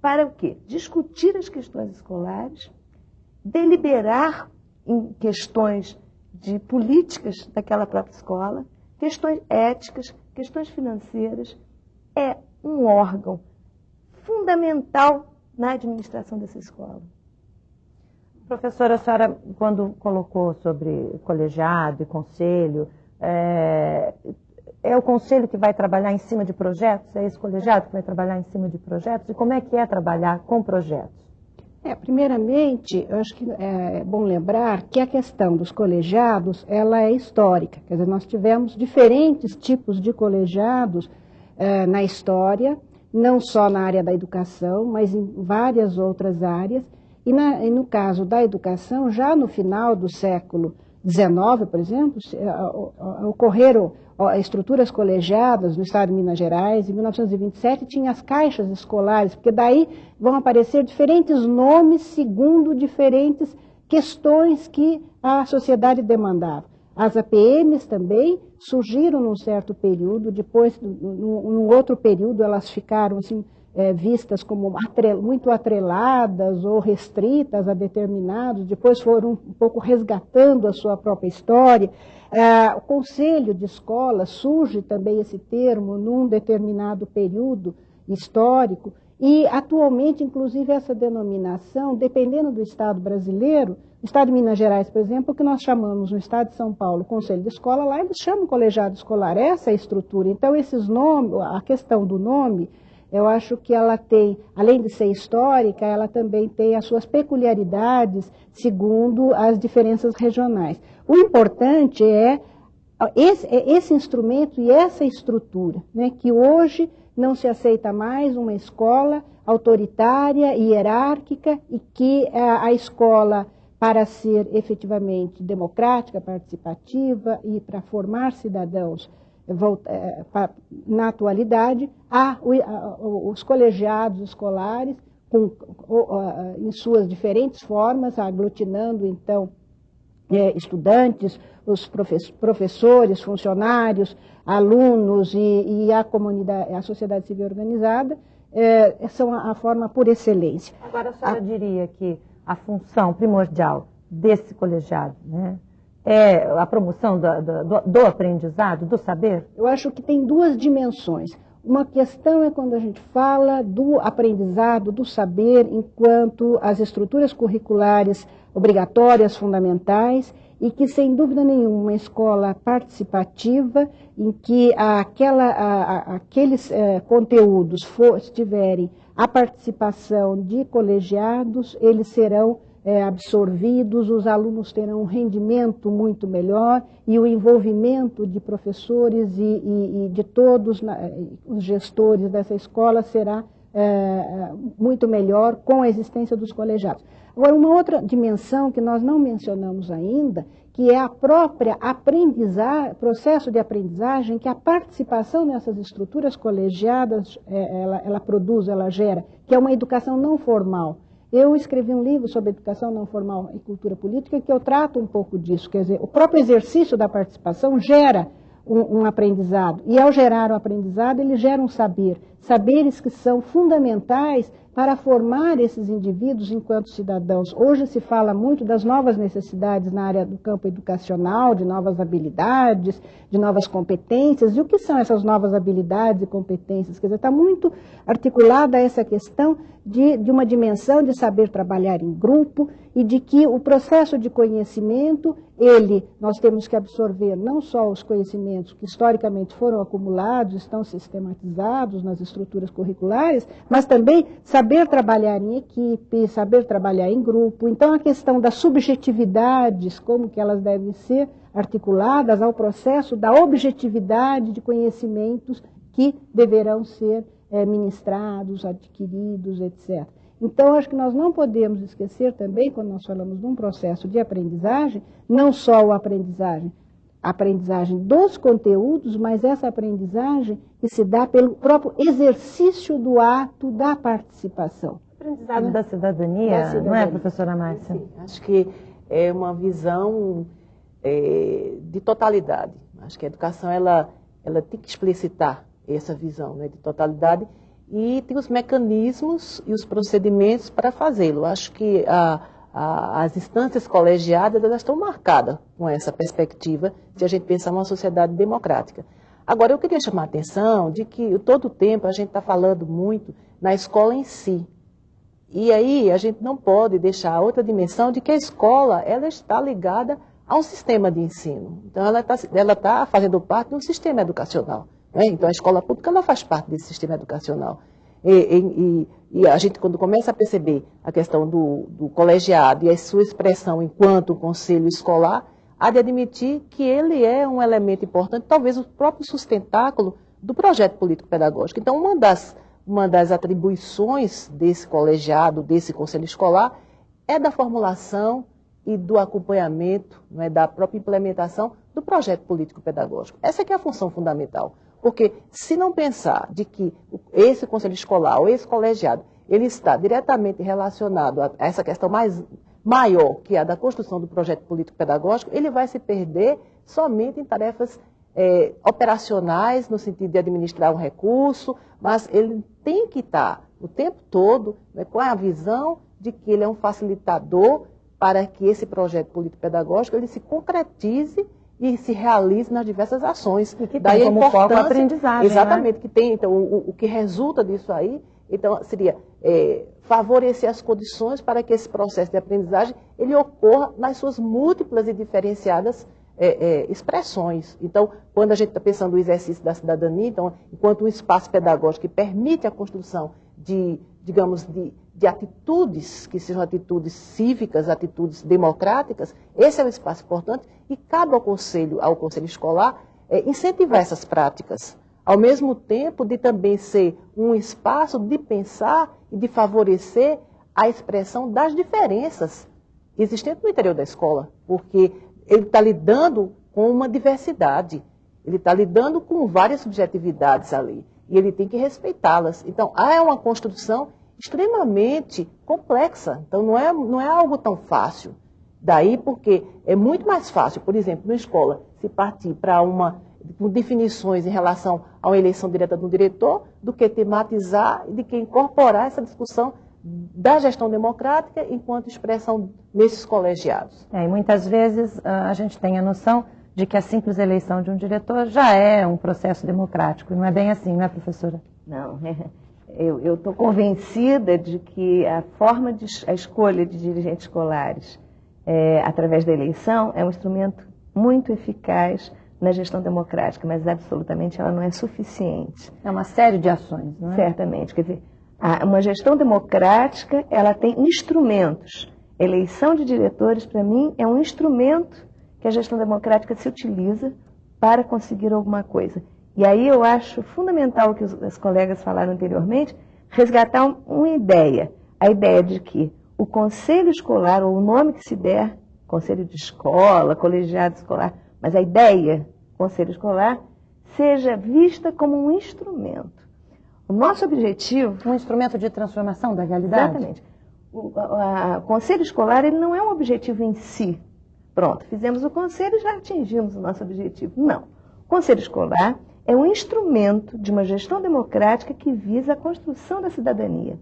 para o quê? Discutir as questões escolares, deliberar em questões de políticas daquela própria escola, questões éticas, questões financeiras. É um órgão fundamental na administração dessa escola. Professora, a senhora, quando colocou sobre colegiado e conselho, é, é o conselho que vai trabalhar em cima de projetos? É esse colegiado que vai trabalhar em cima de projetos? E como é que é trabalhar com projetos? É, primeiramente, eu acho que é bom lembrar que a questão dos colegiados, ela é histórica. Quer dizer, nós tivemos diferentes tipos de colegiados é, na história, não só na área da educação, mas em várias outras áreas. E, na, e no caso da educação, já no final do século XIX, por exemplo, é, ocorreram estruturas colegiadas no estado de Minas Gerais, em 1927 tinha as caixas escolares, porque daí vão aparecer diferentes nomes segundo diferentes questões que a sociedade demandava. As APMs também surgiram num certo período, depois, num, num outro período, elas ficaram assim, é, vistas como atrel, muito atreladas ou restritas a determinados, depois foram um pouco resgatando a sua própria história. É, o conselho de escola surge também esse termo num determinado período histórico, e atualmente, inclusive, essa denominação, dependendo do Estado brasileiro, Estado de Minas Gerais, por exemplo, que nós chamamos no Estado de São Paulo Conselho de Escola, lá eles chamam colegiado escolar, essa é a estrutura. Então, esses nomes, a questão do nome, eu acho que ela tem, além de ser histórica, ela também tem as suas peculiaridades segundo as diferenças regionais. O importante é esse, é esse instrumento e essa estrutura, né, que hoje não se aceita mais uma escola autoritária e hierárquica e que a, a escola, para ser efetivamente democrática, participativa e para formar cidadãos na atualidade, há os colegiados escolares com, em suas diferentes formas, aglutinando então é, estudantes, os professores, funcionários, alunos e, e a comunidade, a sociedade civil organizada, é, são a, a, forma por excelência. Agora, a senhora a... diria que a função primordial desse colegiado né, é a promoção do, do, do aprendizado, do saber? Eu acho que tem duas dimensões. Uma questão é quando a gente fala do aprendizado, do saber, enquanto as estruturas curriculares obrigatórias, fundamentais, e que, sem dúvida nenhuma, uma escola participativa, em que aquela, a, a, aqueles eh, conteúdos for, tiverem a participação de colegiados, eles serão eh, absorvidos, os alunos terão um rendimento muito melhor e o envolvimento de professores e, e, e de todos na, os gestores dessa escola será eh, muito melhor com a existência dos colegiados. Agora, uma outra dimensão que nós não mencionamos ainda, que é a própria aprendizagem, processo de aprendizagem, que a participação nessas estruturas colegiadas, é, ela, ela produz, ela gera, que é uma educação não formal. Eu escrevi um livro sobre educação não formal e cultura política que eu trato um pouco disso, quer dizer, o próprio exercício da participação gera um, um, aprendizado. E ao gerar o aprendizado, ele gera um saber. Saberes que são fundamentais para formar esses indivíduos enquanto cidadãos. Hoje se fala muito das novas necessidades na área do campo educacional, de novas habilidades, de novas competências. E o que são essas novas habilidades e competências? Quer dizer, está muito articulada essa questão de, de uma dimensão de saber trabalhar em grupo e de que o processo de conhecimento, ele, nós temos que absorver não só os conhecimentos que historicamente foram acumulados, estão sistematizados nas estruturas curriculares, mas também saber trabalhar em equipe, saber trabalhar em grupo. Então, a questão das subjetividades, como que elas devem ser articuladas ao processo da objetividade de conhecimentos que deverão ser é, ministrados, adquiridos, etc. Então, acho que nós não podemos esquecer também, quando nós falamos de um processo de aprendizagem, não só a aprendizagem, a aprendizagem dos conteúdos, mas essa aprendizagem que se dá pelo próprio exercício do ato da participação. Aprendizado da, cidadania, da cidadania, não é, professora Márcia? Sim, acho que é uma visão é, de totalidade. Acho que a educação ela, ela tem que explicitar essa visão né, de totalidade e tem os mecanismos e os procedimentos para fazê-lo. Acho que a, a, as instâncias colegiadas elas estão marcadas com essa perspectiva de a gente pensar uma sociedade democrática. Agora, eu queria chamar a atenção de que todo o tempo a gente está falando muito na escola em si. E aí a gente não pode deixar outra dimensão de que a escola ela está ligada a um sistema de ensino. Então, ela está ela tá fazendo parte de um sistema educacional. Né? Então, a escola pública ela faz parte desse sistema educacional. E, e, e, a gente, quando começa a perceber a questão do, do colegiado e a sua expressão enquanto conselho escolar, há de admitir que ele é um elemento importante, talvez o próprio sustentáculo do projeto político-pedagógico. Então, uma das, uma das atribuições desse colegiado, desse conselho escolar, é da formulação e do acompanhamento, não é, da própria implementação do projeto político-pedagógico. Essa é a função fundamental. Porque se não pensar de que esse conselho escolar ou esse colegiado, ele está diretamente relacionado a essa questão mais maior, que é a da construção do projeto político-pedagógico, ele vai se perder somente em tarefas é, operacionais, no sentido de administrar um recurso, mas ele tem que estar o tempo todo né, com a visão de que ele é um facilitador para que esse projeto político-pedagógico ele se concretize e se realize nas diversas ações. E que Daí tem como foco a aprendizagem. Né? Exatamente, né? que tem, então, o, o, que resulta disso aí, então, seria é, favorecer as condições para que esse processo de aprendizagem ele ocorra nas suas múltiplas e diferenciadas é, é, expressões. Então, quando a gente está pensando no exercício da cidadania, então, enquanto um espaço pedagógico que permite a construção de, digamos, de, de atitudes que sejam atitudes cívicas, atitudes democráticas, esse é um espaço importante e cabe ao conselho, ao conselho escolar, é, incentivar essas práticas. ao mesmo tempo de também ser um espaço de pensar e de favorecer a expressão das diferenças existentes no interior da escola, porque ele está lidando com uma diversidade, ele está lidando com várias subjetividades ali, e ele tem que respeitá-las. Então, há uma construção extremamente complexa, então não é, não é algo tão fácil. Daí porque é muito mais fácil, por exemplo, na escola, se partir para uma definições em relação a uma eleição direta do diretor, do que tematizar e de que incorporar essa discussão da gestão democrática enquanto expressão nesses colegiados. É, e muitas vezes ah, a gente tem a noção de que a simples eleição de um diretor já é um processo democrático. Não é bem assim, não é, professora? Não, [LAUGHS] eu estou convencida de que a forma de a escolha de dirigentes escolares é, através da eleição é um instrumento muito eficaz na gestão democrática, mas absolutamente ela não é suficiente. É uma série de ações, não é? Certamente. Quer dizer, uma gestão democrática, ela tem instrumentos. Eleição de diretores, para mim, é um instrumento que a gestão democrática se utiliza para conseguir alguma coisa. E aí eu acho fundamental o que os, os colegas falaram anteriormente, resgatar um, uma ideia. A ideia de que o conselho escolar, ou o nome que se der, conselho de escola, colegiado escolar, mas a ideia, conselho escolar, seja vista como um instrumento. O nosso objetivo... Um instrumento de transformação da realidade? Exatamente. O a, a, conselho escolar ele não é um objetivo em si. Pronto, fizemos o conselho e já atingimos o nosso objetivo. Não. O conselho escolar é um instrumento de uma gestão democrática que visa a construção da cidadania.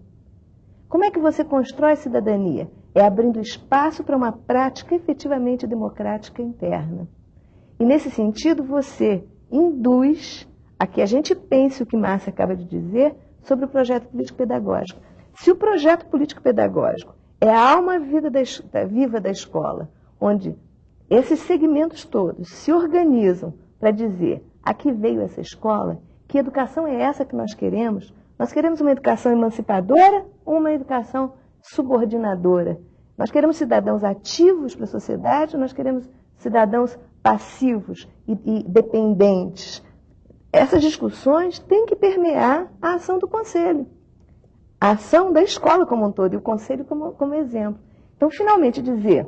Como é que você constrói cidadania? É abrindo espaço para uma prática efetivamente democrática interna. E nesse sentido, você induz a que a gente pense o que Márcia acaba de dizer sobre o projeto político-pedagógico. Se o projeto político-pedagógico é a alma viva da escola, onde esses segmentos todos se organizam para dizer a que veio essa escola, que educação é essa que nós queremos? Nós queremos uma educação emancipadora ou uma educação subordinadora? Nós queremos cidadãos ativos para a sociedade ou nós queremos cidadãos passivos e, e dependentes. Essas discussões têm que permear a ação do conselho, a ação da escola como um todo e o conselho como, como exemplo. Então, finalmente, dizer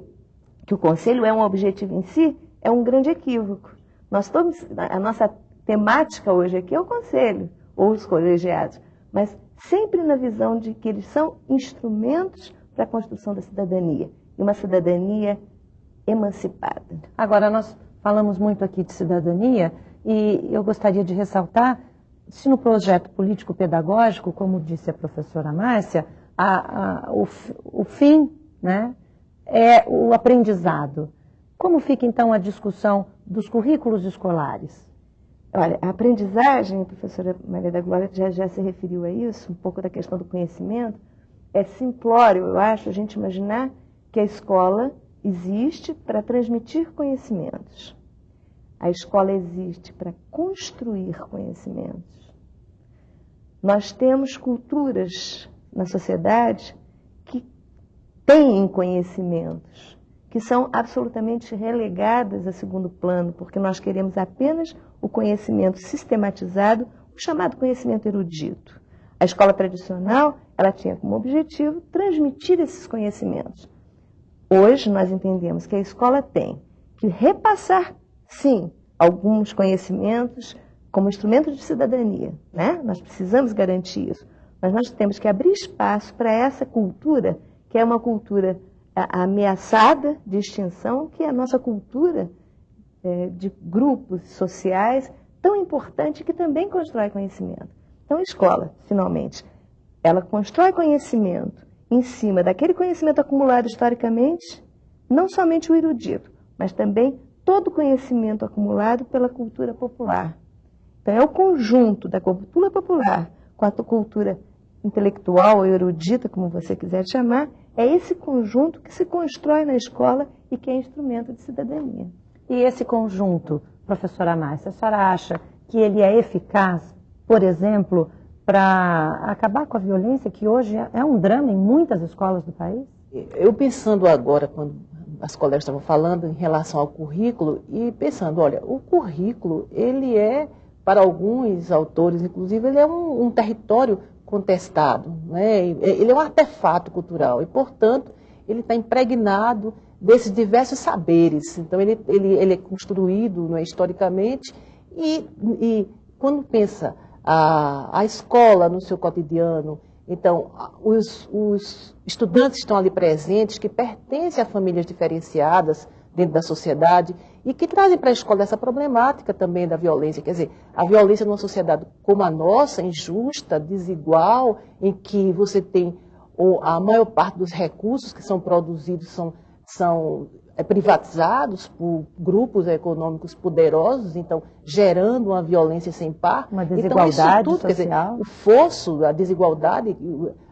que o conselho é um objetivo em si é um grande equívoco. Nós todos, a nossa temática hoje aqui é o conselho ou os colegiados, mas sempre na visão de que eles são instrumentos para a construção da cidadania e uma cidadania emancipada. Agora, nós falamos muito aqui de cidadania e eu gostaria de ressaltar se no projeto político-pedagógico, como disse a professora Márcia, a, a, o, o fim né, é o aprendizado. Como fica então a discussão dos currículos escolares? Olha, a aprendizagem, a professora Maria da Glória já, já se referiu a isso, um pouco da questão do conhecimento. É simplório, eu acho, a gente imaginar que a escola existe para transmitir conhecimentos. A escola existe para construir conhecimentos. Nós temos culturas na sociedade têm conhecimentos, que são absolutamente relegadas a segundo plano, porque nós queremos apenas o conhecimento sistematizado, o chamado conhecimento erudito. A escola tradicional, ela tinha como objetivo transmitir esses conhecimentos. Hoje nós entendemos que a escola tem que repassar, sim, alguns conhecimentos como instrumento de cidadania. Né? Nós precisamos garantir isso. Mas nós temos que abrir espaço para essa cultura, que é uma cultura ameaçada de extinção, que é a nossa cultura é, de grupos sociais, tão importante que também constrói conhecimento. Então, escola, finalmente, ela constrói conhecimento em cima daquele conhecimento acumulado historicamente, não somente o erudito, mas também todo o conhecimento acumulado pela cultura popular. Então, é o conjunto da cultura popular com a cultura intelectual ou erudita, como você quiser chamar, é esse conjunto que se constrói na escola e que é instrumento de cidadania. E esse conjunto, professora Márcia, a senhora acha que ele é eficaz, por exemplo, para acabar com a violência, que hoje é um drama em muitas escolas do país? Eu pensando agora, quando as colegas estavam falando em relação ao currículo, e pensando, olha, o currículo, ele é para alguns autores, inclusive, ele é um, um território contestado, né? ele é um artefato cultural e, portanto, ele está impregnado desses diversos saberes. Então, ele, ele, ele é construído né, historicamente e, e, quando pensa a, a escola no seu cotidiano, então, os, os estudantes estão ali presentes, que pertencem a famílias diferenciadas dentro da sociedade e que trazem para a escola essa problemática também da violência. Quer dizer, a violência numa sociedade como a nossa, injusta, desigual, em que você tem a maior parte dos recursos que são produzidos são, são é, privatizados por grupos econômicos poderosos, então gerando uma violência sem par. Uma desigualdade então, tudo, social. Dizer, o fosso, a desigualdade,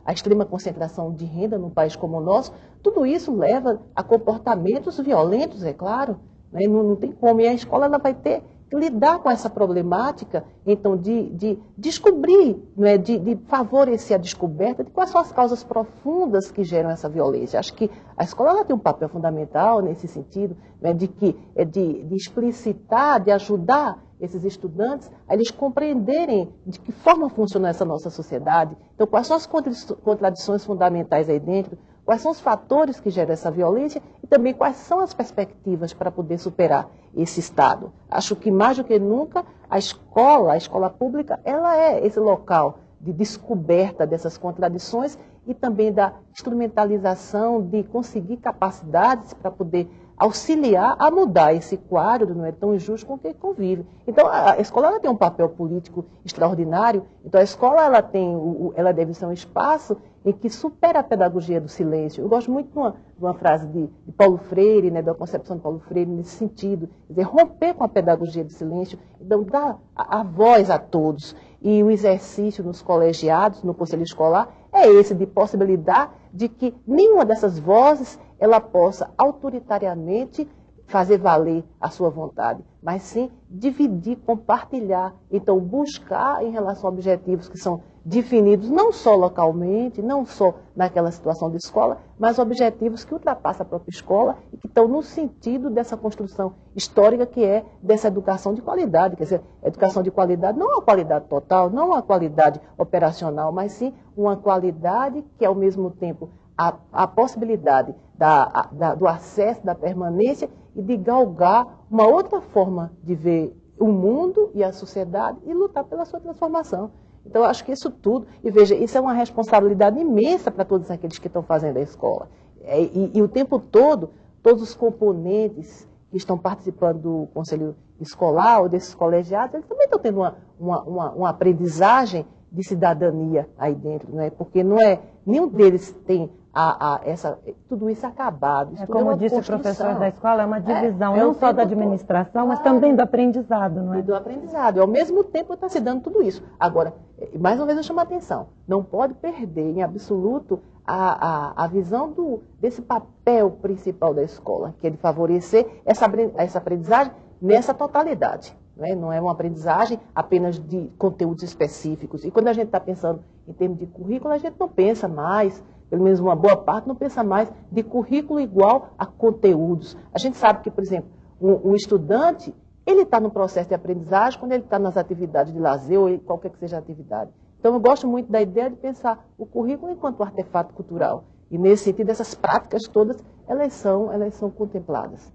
a extrema concentração de renda num país como o nosso, tudo isso leva a comportamentos violentos, é claro. Né? Não, não, tem como. E a escola ela vai ter lidar com essa problemática, então, de, de descobrir, né, de, de, favorecer a descoberta de quais são as causas profundas que geram essa violência. Acho que a escola tem um papel fundamental nesse sentido, né, de, que, é de, de explicitar, de ajudar esses estudantes a eles compreenderem de que forma funciona essa nossa sociedade. Então, quais são as contradições fundamentais aí dentro, quais são os fatores que geram essa violência e também quais são as perspectivas para poder superar esse estado. Acho que mais do que nunca a escola, a escola pública, ela é esse local de descoberta dessas contradições e também da instrumentalização de conseguir capacidades para poder auxiliar a mudar esse quadro, não é tão injusto com que convive. Então, a escola ela tem um papel político extraordinário, então a escola ela tem, ela deve ser um espaço em que supera a pedagogia do silêncio. Eu gosto muito de uma, de uma frase de, de, Paulo Freire, né, da concepção de Paulo Freire, nesse sentido, dizer, romper com a pedagogia do silêncio, então dar a, a voz a todos. E o exercício nos colegiados, no conselho escolar, é esse de possibilitar de que nenhuma dessas vozes ela possa autoritariamente fazer valer a sua vontade, mas sim dividir, compartilhar, então buscar em relação a objetivos que são definidos não só localmente, não só naquela situação de escola, mas objetivos que ultrapassam a própria escola e que estão no sentido dessa construção histórica que é dessa educação de qualidade. Quer dizer, educação de qualidade não é uma qualidade total, não é uma qualidade operacional, mas sim uma qualidade que, ao mesmo tempo, a, a possibilidade da, da, do acesso, da permanência e de galgar uma outra forma de ver o mundo e a sociedade e lutar pela sua transformação. Então, acho que isso tudo, e veja, isso é uma responsabilidade imensa para todos aqueles que estão fazendo a escola. É, e, e, o tempo todo, todos os componentes que estão participando do conselho escolar ou desses colegiados, eles também estão tendo uma, uma, uma, uma aprendizagem de cidadania aí dentro, não é? Porque não é, nenhum deles tem a, a, essa, tudo isso acabado. Isso é como é disse o professor da escola, é uma divisão é, é não só da administração, todo. mas também do aprendizado, não é? E do aprendizado. Ao mesmo tempo está se dando tudo isso. Agora, mais uma vez eu chamo a atenção, não pode perder em absoluto a, a, a visão do, desse papel principal da escola, que é de favorecer essa, essa aprendizagem nessa totalidade. Né? Não é uma aprendizagem apenas de conteúdos específicos. E quando a gente está pensando em termos de currículo, a gente não pensa mais pelo menos uma boa parte, não pensa mais de currículo igual a conteúdos. A gente sabe que, por exemplo, um, um estudante, ele está no processo de aprendizagem quando ele está nas atividades de lazer ou qualquer que seja a atividade. Então, eu gosto muito da ideia de pensar o currículo enquanto artefato cultural. E, nesse sentido, essas práticas todas, elas são, elas são contempladas.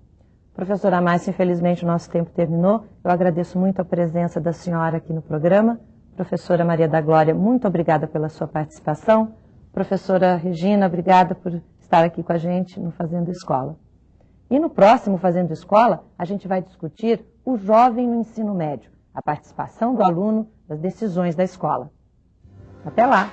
Professora Márcia, infelizmente o nosso tempo terminou. Eu agradeço muito a presença da senhora aqui no programa. Professora Maria da Glória, muito obrigada pela sua participação. Professora Regina, obrigada por estar aqui com a gente no Fazendo Escola. E no próximo Fazendo Escola, a gente vai discutir o jovem no ensino médio, a participação do aluno nas decisões da escola. Até lá!